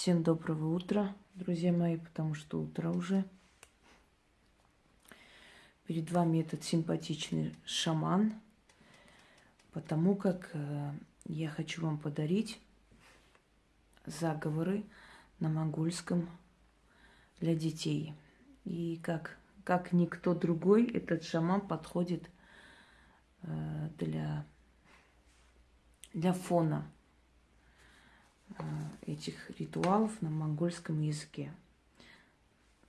Всем доброго утра, друзья мои, потому что утро уже. Перед вами этот симпатичный шаман, потому как э, я хочу вам подарить заговоры на монгольском для детей. И как, как никто другой, этот шаман подходит э, для, для фона этих ритуалов на монгольском языке.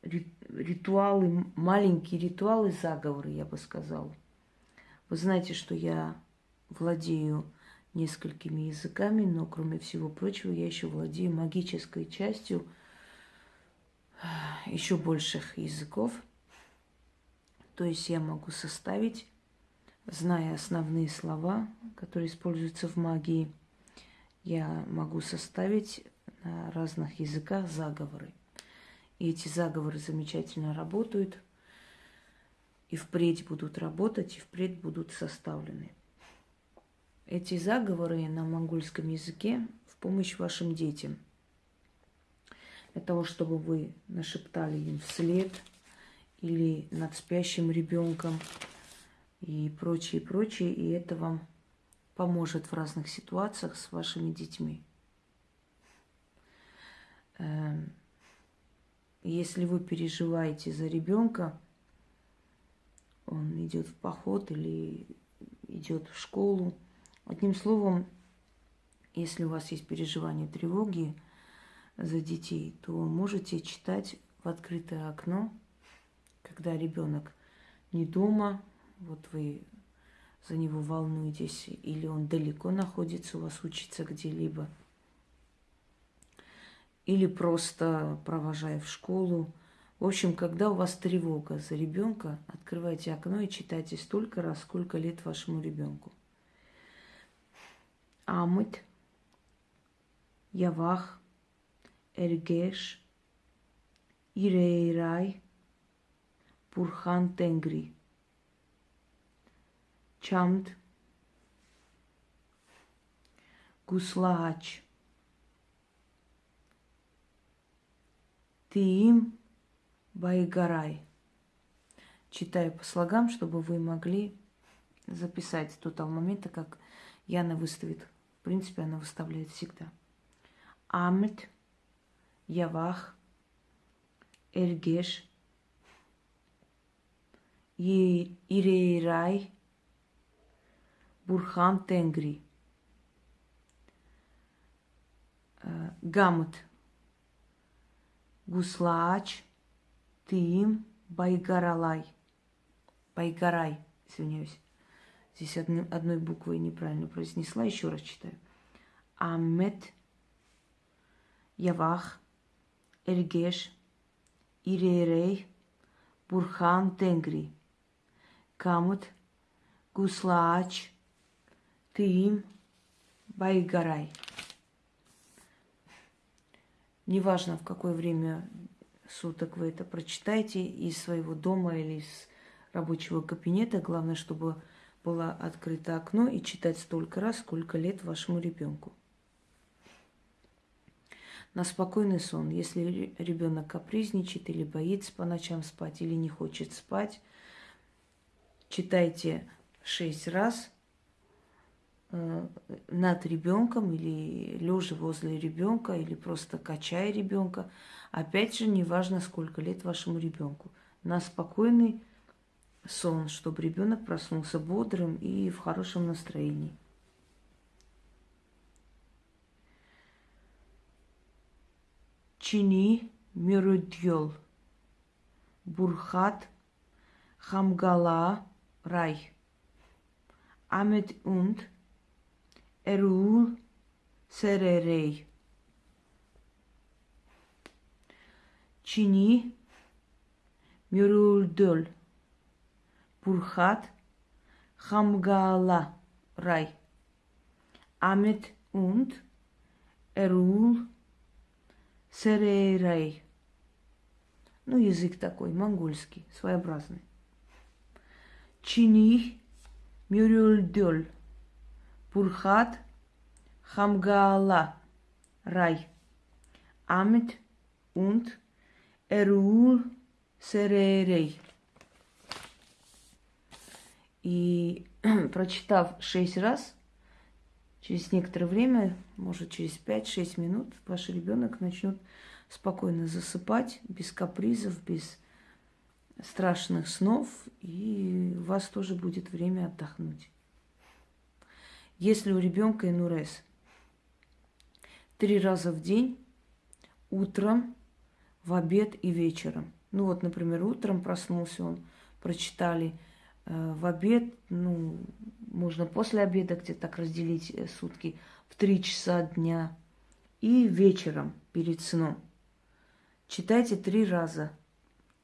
Ритуалы, маленькие ритуалы, заговоры, я бы сказал. Вы знаете, что я владею несколькими языками, но кроме всего прочего я еще владею магической частью э, еще больших языков. То есть я могу составить, зная основные слова, которые используются в магии – я могу составить на разных языках заговоры. И эти заговоры замечательно работают, и впредь будут работать, и впредь будут составлены. Эти заговоры на монгольском языке в помощь вашим детям. Для того, чтобы вы нашептали им вслед или над спящим ребенком и прочее, прочее, и это вам поможет в разных ситуациях с вашими детьми. Эм, если вы переживаете за ребенка, он идет в поход или идет в школу. Одним словом, если у вас есть переживание тревоги за детей, то можете читать в открытое окно, когда ребенок не дома, вот вы за него волнуетесь, или он далеко находится, у вас учится где-либо, или просто провожая в школу. В общем, когда у вас тревога за ребенка, открывайте окно и читайте столько раз, сколько лет вашему ребенку. Амыт, Явах, Эргеш, Ирейрай, Пурхан Тенгри – Чамд, Гуслаач, Тиим Байгарай. Читаю по слогам, чтобы вы могли записать до того момента, как Яна выставит. В принципе, она выставляет всегда. Амет, Явах, Эргеш, Ирейрай, Бурхан Тенгри. Э, Гамут. Гуслаач. Тим. Байгаралай. Байгарай. Извиняюсь. Здесь одной, одной буквой неправильно произнесла. Еще раз читаю. Аммет. Явах. Эргеш. Иререй. Бурхан Тенгри. Камут. Гуслаач ты им Байгарай. Неважно, в какое время суток вы это прочитаете из своего дома или из рабочего кабинета. Главное, чтобы было открыто окно и читать столько раз, сколько лет вашему ребенку. На спокойный сон. Если ребенок капризничает или боится по ночам спать, или не хочет спать, читайте шесть раз – над ребенком или лежа возле ребенка или просто качая ребенка. Опять же, неважно, сколько лет вашему ребенку. На спокойный сон, чтобы ребенок проснулся бодрым и в хорошем настроении. Чини Мирудьол Бурхат Хамгала Рай Амет Унд – Эрул Серерей. Чини Мюрульдөл. Бурхат Хамгала Рай. Амет und Эрул Серерей. Ну, язык такой, монгольский, своеобразный. Чини Мюрюльдёль. Пурхат Хамгаала. Рай. Амит und Эрул Серерей. И прочитав шесть раз, через некоторое время, может через 5-6 минут, ваш ребенок начнет спокойно засыпать, без капризов, без страшных снов, и у вас тоже будет время отдохнуть. Если у ребенка инурез три раза в день, утром, в обед и вечером. Ну вот, например, утром проснулся он, прочитали э, в обед, ну, можно после обеда где-то так разделить э, сутки, в три часа дня и вечером перед сном. Читайте три раза.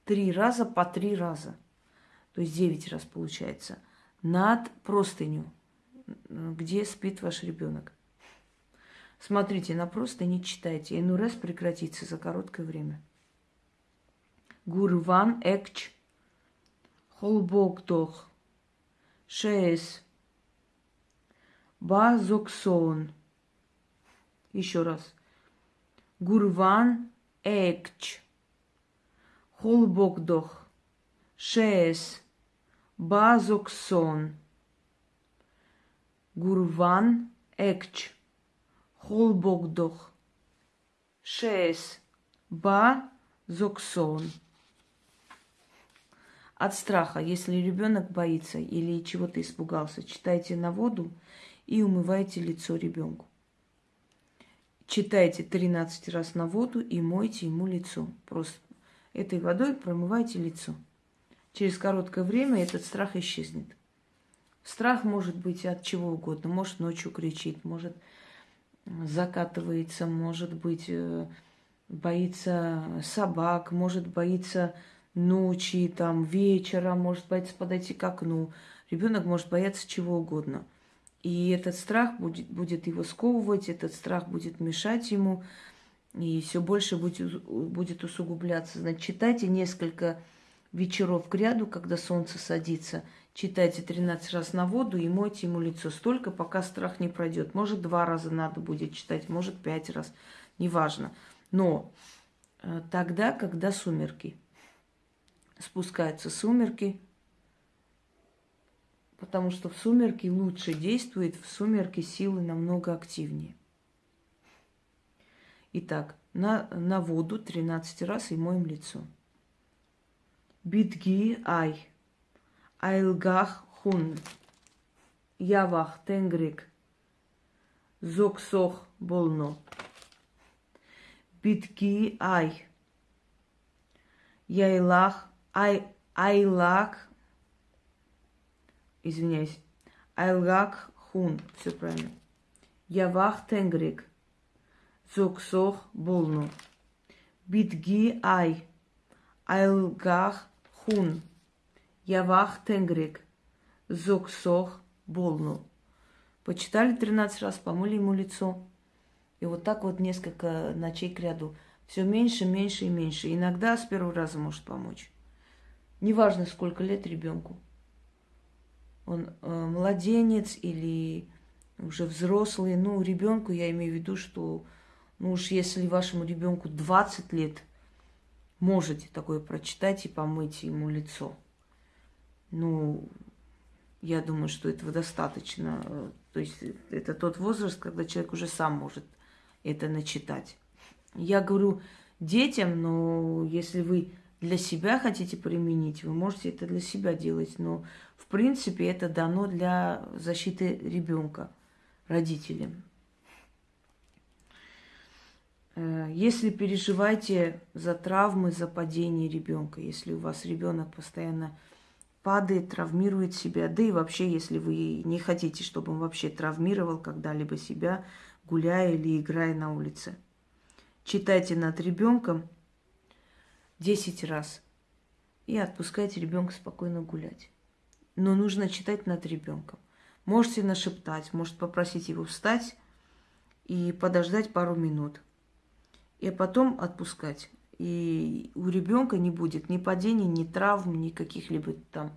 Три раза по три раза. То есть девять раз получается. Над простыню, где спит ваш ребенок. Смотрите на простыни, читайте. Энурез прекратится за короткое время. Гурван экч холбоктох шеес базоксон. Еще раз. Гурван экч холбокдох шеес базоксон. Гурван экч холбокдох шеес базоксон от страха, если ребенок боится или чего-то испугался, читайте на воду и умывайте лицо ребенку. Читайте 13 раз на воду и мойте ему лицо. Просто этой водой промывайте лицо. Через короткое время этот страх исчезнет. Страх может быть от чего угодно. Может ночью кричит, может закатывается, может быть э, боится собак, может боится ночи, там, вечера, может бояться подойти к окну. Ребенок может бояться чего угодно. И этот страх будет, будет его сковывать, этот страх будет мешать ему, и все больше будет, будет усугубляться. Значит, читайте несколько вечеров к ряду, когда солнце садится. Читайте 13 раз на воду и мойте ему лицо столько, пока страх не пройдет. Может, два раза надо будет читать, может, пять раз, неважно. Но э, тогда, когда сумерки – спускаются сумерки, потому что в сумерки лучше действует, в сумерки силы намного активнее. Итак, на, на воду 13 раз и моем лицо. Битги ай, айлгах хун, явах тенгрик, зоксох болно. Битги ай, яйлах Ай, Айлак, извиняюсь, Айлак Хун, все правильно. Явах Тенгрик, Зоксох Болну. Битги Ай, Айлгах Хун, Явах Тенгрик, Зоксох Болну. Почитали 13 раз, помыли ему лицо. И вот так вот несколько ночей к ряду. Все меньше, меньше и меньше. Иногда с первого раза может помочь. Неважно, сколько лет ребенку. Он э, младенец или уже взрослый. Ну, ребенку я имею в виду, что ну уж если вашему ребенку 20 лет, можете такое прочитать и помыть ему лицо. Ну, я думаю, что этого достаточно. То есть это тот возраст, когда человек уже сам может это начитать. Я говорю детям, но если вы для себя хотите применить, вы можете это для себя делать, но в принципе это дано для защиты ребенка родителям. Э, если переживаете за травмы, за падение ребенка, если у вас ребенок постоянно падает, травмирует себя, да и вообще, если вы не хотите, чтобы он вообще травмировал когда-либо себя, гуляя или играя на улице, читайте над ребенком – 10 раз. И отпускайте ребенка спокойно гулять. Но нужно читать над ребенком. Можете нашептать, может попросить его встать и подождать пару минут. И потом отпускать. И у ребенка не будет ни падений, ни травм, ни каких-либо там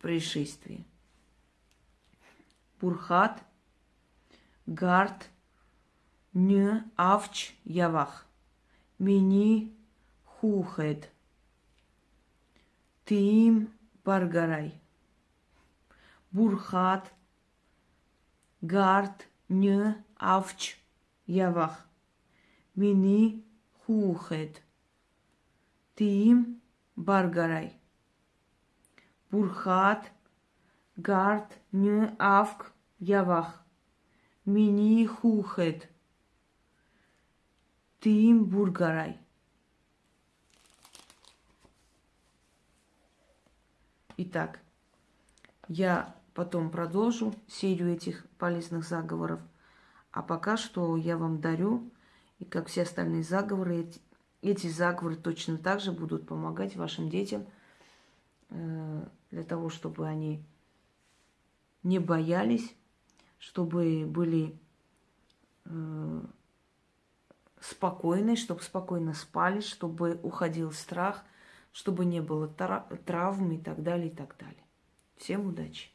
происшествий. Бурхат, гард, ню, авч, явах. Мини хухет. Тим баргарай. Бурхат. Гард. Нь. Авч. Явах. Мини хухет. Тим баргарай. Бурхат. Гард. Нь. Авк. Явах. Мини хухет. Тим бургарай. Итак, я потом продолжу серию этих полезных заговоров. А пока что я вам дарю, и как все остальные заговоры, эти, заговоры точно так же будут помогать вашим детям э, для того, чтобы они не боялись, чтобы были э, спокойны, чтобы спокойно спали, чтобы уходил страх – чтобы не было травм и так далее, и так далее. Всем удачи!